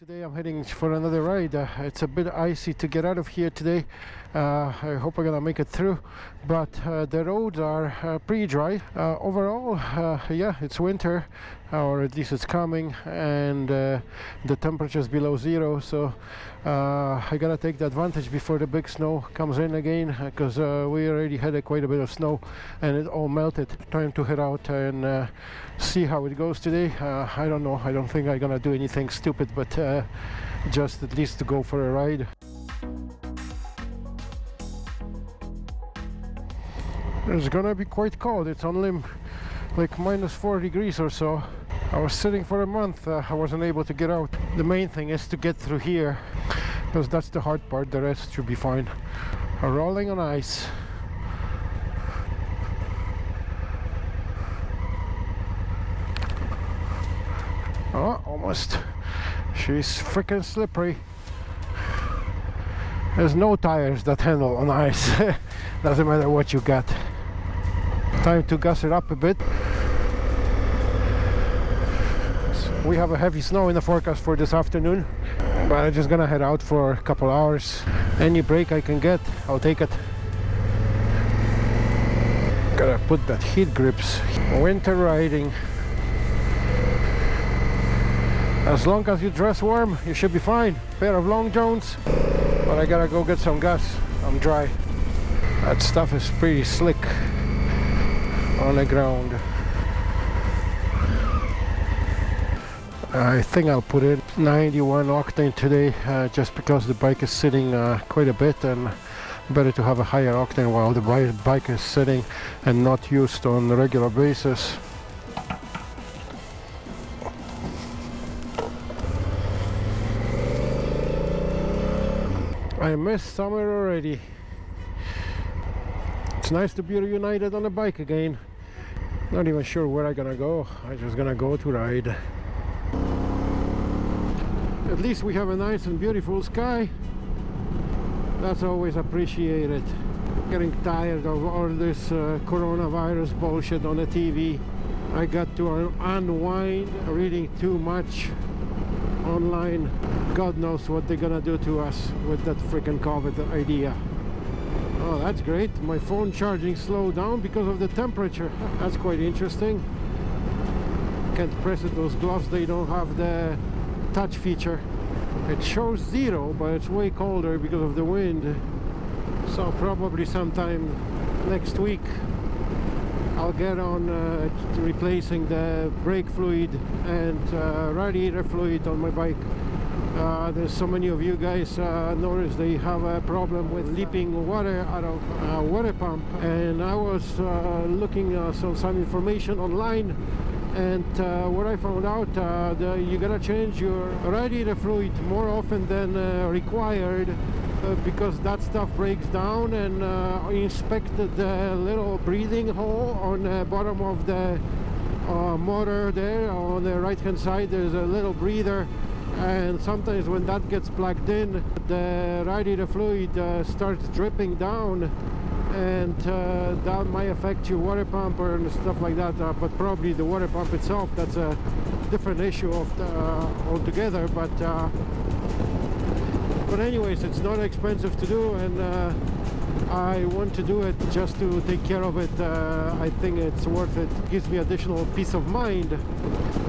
Today I'm heading for another ride. Uh, it's a bit icy to get out of here today. Uh, I hope I'm gonna make it through, but uh, the roads are uh, pretty dry. Uh, overall, uh, yeah, it's winter, or at least it's coming, and the temperature is below zero. So Uh, I gotta take the advantage before the big snow comes in again, uh, because uh, we already had a, quite a bit of snow, and it all melted. Time to head out and see how it goes today. I don't know. I don't think I'm gonna do anything stupid, but uh, just at least to go for a ride. It's gonna be quite cold. It's only like minus 4 degrees or so. I was sitting for a month. Uh, I wasn't able to get out. The main thing is to get through here because that's the hard part. The rest should be fine. Rolling on ice. Oh, almost. She's freaking slippery. There's no tires that handle on ice. Doesn't matter what you got. Time to gas it up a bit. We have a heavy snow in the forecast for this afternoon. But I'm just gonna head out for a couple hours. Any break I can get, I'll take it. Gotta put that heat grips. Winter riding as long as you dress warm you should be fine pair of long johns but I gotta go get some gas I'm dry that stuff is pretty slick on the ground I think I'll put in 91 octane today uh, just because the bike is sitting uh, quite a bit and better to have a higher octane while the bike is sitting and not used on a regular basis I miss summer already. It's nice to be reunited on a bike again. Not even sure where I'm gonna go. I'm just gonna go to ride. At least we have a nice and beautiful sky. That's always appreciated. Getting tired of all this uh, coronavirus bullshit on the TV. I got to unwind reading too much online God knows what they're gonna do to us with that freaking COVID idea oh that's great my phone charging slowed down because of the temperature that's quite interesting can't press it. Those gloves they don't have the touch feature. It shows zero but it's way colder because of the wind. So probably sometime next week I'll get on uh, replacing the brake fluid and uh, radiator fluid on my bike. Uh, there's so many of you guys uh, they have a problem with leaping water out of a water pump. And I was uh, looking uh, some, some information online and uh, what I found out uh, the, you gotta change your radiator fluid more often than required uh, because that stuff breaks down and uh, inspected the little breathing hole on the bottom of the uh, motor there. On the right hand side there's a little breather and sometimes when that gets plugged in the radiator fluid uh, starts dripping down and uh, that might affect your water pump or stuff like that uh, but probably the water pump itself that's a different issue of the, altogether but but anyways it's not expensive to do and uh, I want to do it just to take care of it uh, I think it's worth it. it gives me additional peace of mind.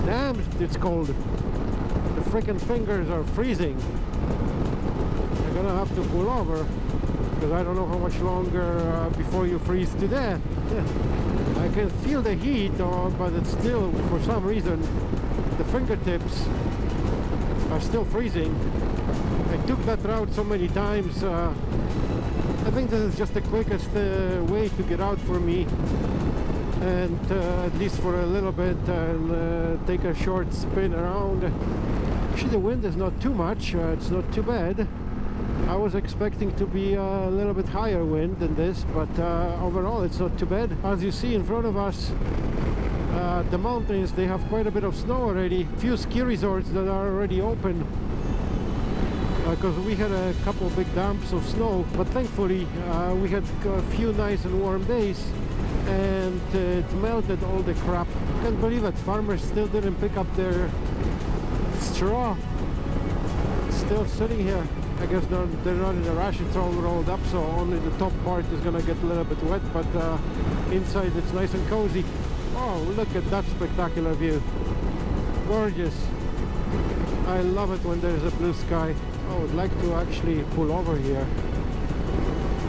Damn it's cold. The freaking fingers are freezing. I'm gonna have to pull over because I don't know how much longer uh, before you freeze to death I can feel the heat uh, but it's still for some reason the fingertips are still freezing I took that route so many times. Uh, I think this is just the quickest uh, way to get out for me and uh, at least for a little bit and uh, take a short spin around. Actually the wind is not too much, it's not too bad. I was expecting to be a little bit higher wind than this, but uh, overall it's not too bad. As you see in front of us, uh, the mountains, they have quite a bit of snow already. Few ski resorts that are already open because uh, we had a couple big dumps of snow but thankfully uh, we had a few nice and warm days and it melted all the crap can't believe it farmers still didn't pick up their straw still sitting here. I guess they're, they're not in a rush, it's all rolled up, so only the top part is gonna get a little bit wet, but uh, inside it's nice and cozy. Oh, look at that spectacular view. Gorgeous. I love it when there's a blue sky. I would like to actually pull over here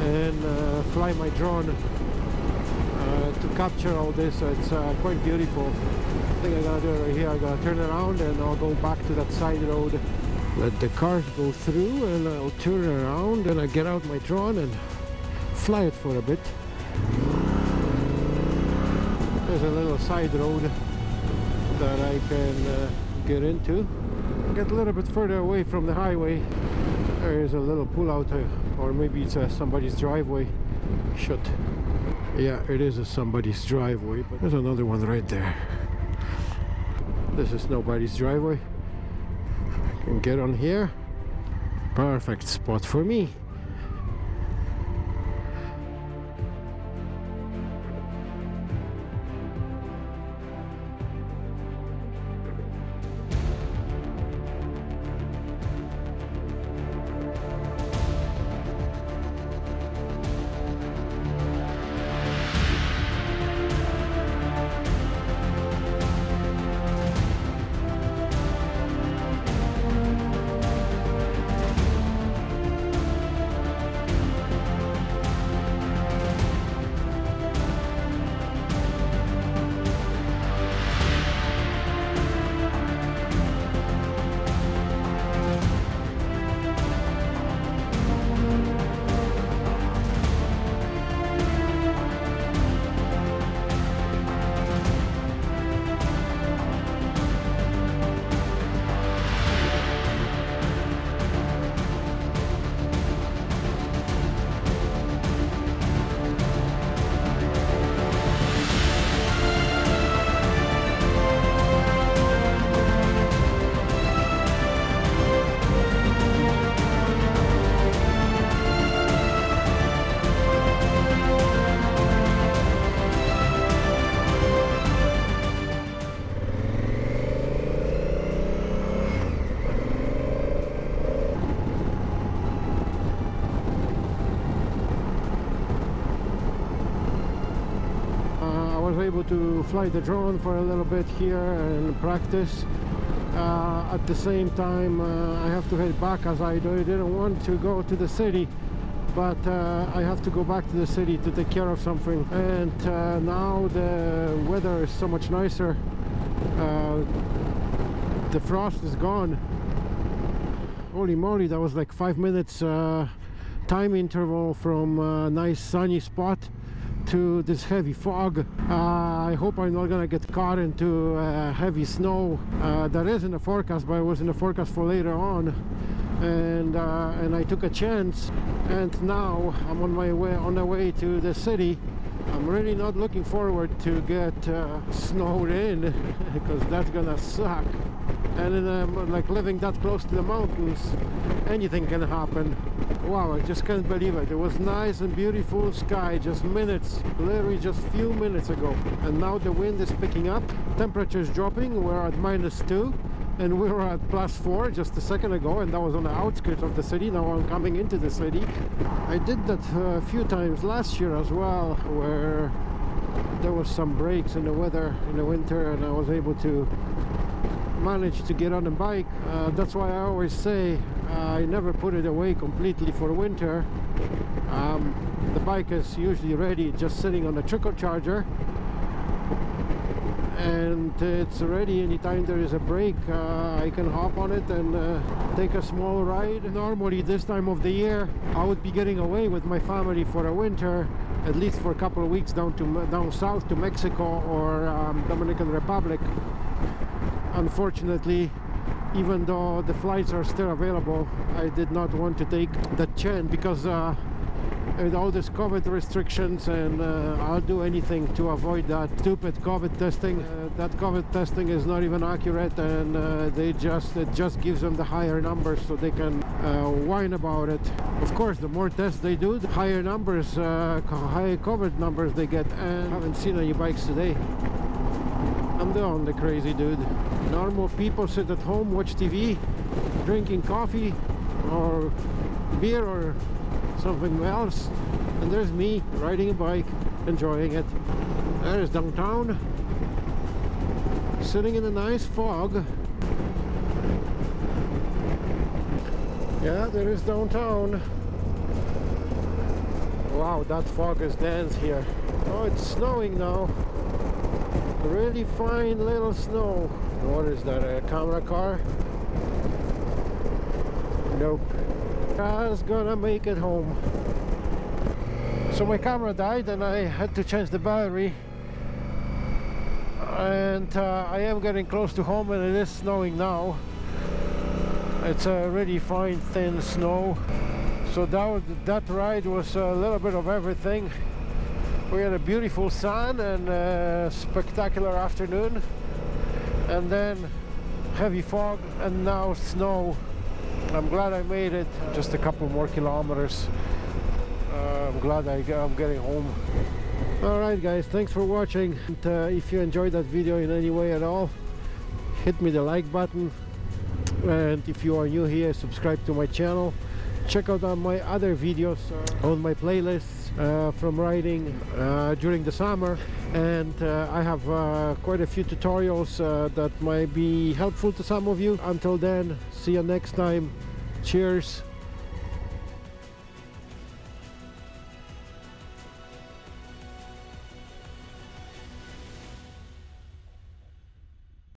and uh, fly my drone uh, to capture all this. It's uh, quite beautiful. I think I'm gonna do it right here. I'm gonna turn around and I'll go back to that side road. Let the cars go through and I'll turn around and I get out my drone and fly it for a bit. There's a little side road that I can uh, get into. Get a little bit further away from the highway. There is a little pull out uh, or maybe it's uh, somebody's driveway. Shut. Yeah, it is a somebody's driveway, but there's another one right there. This is nobody's driveway. Can get on here. Perfect spot for me. Able to fly the drone for a little bit here and practice. Uh, at the same time uh, I have to head back as I didn't want to go to the city but uh, I have to go back to the city to take care of something. And uh, now the weather is so much nicer. Uh, the frost is gone. Holy moly that was like five minutes uh, time interval from a nice sunny spot to this heavy fog. Uh, I hope I'm not gonna get caught into uh, heavy snow. Uh, that is in the forecast, but it was in the forecast for later on. And uh, and I took a chance, and now I'm on my way on the way to the city. I'm really not looking forward to get uh, snowed in because that's gonna suck. And in, um, like living that close to the mountains, anything can happen. Wow, I just can't believe it. It was nice and beautiful sky just minutes, literally just few minutes ago. And now the wind is picking up, temperature is dropping, we're at minus two and we were at plus four just a second ago and that was on the outskirts of the city now I'm coming into the city I did that a few times last year as well where there was some breaks in the weather in the winter and I was able to manage to get on a bike. Uh, that's why I always say uh, I never put it away completely for winter. Um, the bike is usually ready just sitting on the trickle charger. And it's ready anytime there is a break. Uh, I can hop on it and uh, take a small ride. Normally this time of the year I would be getting away with my family for a winter at least for a couple of weeks down to down south to Mexico or um, Dominican Republic unfortunately even though the flights are still available I did not want to take that chance because uh, with all these COVID restrictions and uh, I'll do anything to avoid that stupid COVID testing. Uh, that COVID testing is not even accurate and uh, they just it just gives them the higher numbers so they can uh, whine about it. Of course, the more tests they do, the higher numbers, uh, high COVID numbers they get and I haven't seen any bikes today. I'm the only crazy dude. Normal people sit at home, watch TV, drinking coffee, or beer or something else. And there's me riding a bike enjoying it. There is downtown. Sitting in a nice fog. Yeah there is downtown. Wow that fog is dense here. Oh it's snowing now really fine little snow. What is that a camera car? Nope. Car's gonna make it home. So my camera died and I had to change the battery. And uh, I am getting close to home and it is snowing now. It's a really fine thin snow. So that, that ride was a little bit of everything we had a beautiful sun and a spectacular afternoon. And then heavy fog and now snow. I'm glad I made it just a couple more kilometers. Uh, I'm glad I, I'm getting home. Alright guys thanks for watching. And, uh, if you enjoyed that video in any way at all hit me the like button. And if you are new here subscribe to my channel check out on my other videos uh, on my playlists uh, from riding uh, during the summer. And uh, I have uh, quite a few tutorials uh, that might be helpful to some of you. Until then see you next time. Cheers